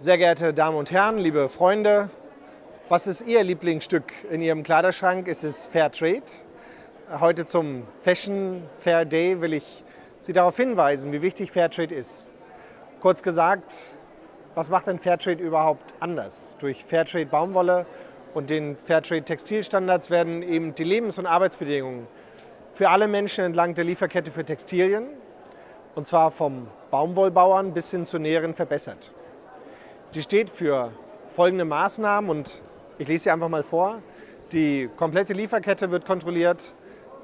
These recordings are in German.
Sehr geehrte Damen und Herren, liebe Freunde, was ist Ihr Lieblingsstück in Ihrem Kleiderschrank? Ist es Fair Trade? Heute zum Fashion Fair Day will ich Sie darauf hinweisen, wie wichtig Fair Trade ist. Kurz gesagt, was macht denn Fair Trade überhaupt anders? Durch Fair Trade Baumwolle und den Fair Trade Textilstandards werden eben die Lebens- und Arbeitsbedingungen für alle Menschen entlang der Lieferkette für Textilien, und zwar vom Baumwollbauern bis hin zu Näheren, verbessert. Die steht für folgende Maßnahmen und ich lese sie einfach mal vor. Die komplette Lieferkette wird kontrolliert,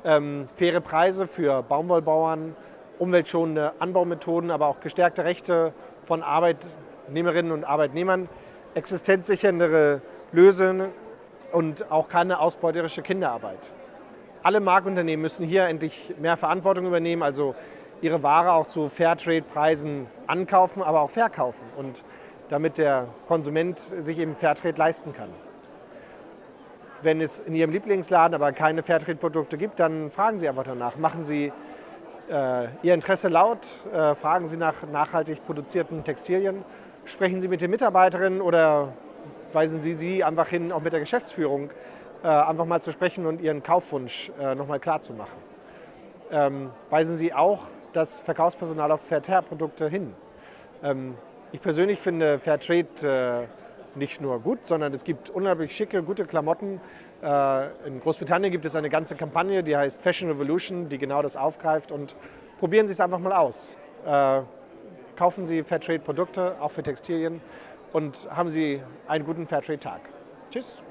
ähm, faire Preise für Baumwollbauern, umweltschonende Anbaumethoden, aber auch gestärkte Rechte von Arbeitnehmerinnen und Arbeitnehmern, existenzsichernde Lösungen und auch keine ausbeuterische Kinderarbeit. Alle Marktunternehmen müssen hier endlich mehr Verantwortung übernehmen, also ihre Ware auch zu Fairtrade-Preisen ankaufen, aber auch verkaufen. Und damit der Konsument sich eben Fairtrade leisten kann. Wenn es in Ihrem Lieblingsladen aber keine Fairtrade-Produkte gibt, dann fragen Sie einfach danach. Machen Sie äh, Ihr Interesse laut, äh, fragen Sie nach nachhaltig produzierten Textilien, sprechen Sie mit den Mitarbeiterinnen oder weisen Sie sie einfach hin, auch mit der Geschäftsführung, äh, einfach mal zu sprechen und Ihren Kaufwunsch äh, nochmal klar zu machen. Ähm, weisen Sie auch das Verkaufspersonal auf Fairtrade-Produkte hin. Ähm, ich persönlich finde Fairtrade äh, nicht nur gut, sondern es gibt unglaublich schicke, gute Klamotten. Äh, in Großbritannien gibt es eine ganze Kampagne, die heißt Fashion Revolution, die genau das aufgreift und probieren Sie es einfach mal aus. Äh, kaufen Sie Fairtrade-Produkte, auch für Textilien und haben Sie einen guten Fairtrade-Tag. Tschüss.